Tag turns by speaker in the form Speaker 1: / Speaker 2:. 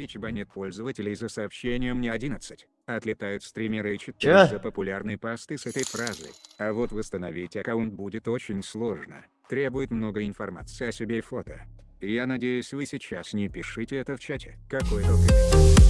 Speaker 1: Twitch банит пользователей за сообщением не 11. Отлетают стримеры и читают за популярные посты с этой фразой. А вот восстановить аккаунт будет очень сложно. Требует много информации о себе и фото. Я надеюсь вы сейчас не пишите это в чате. Какой только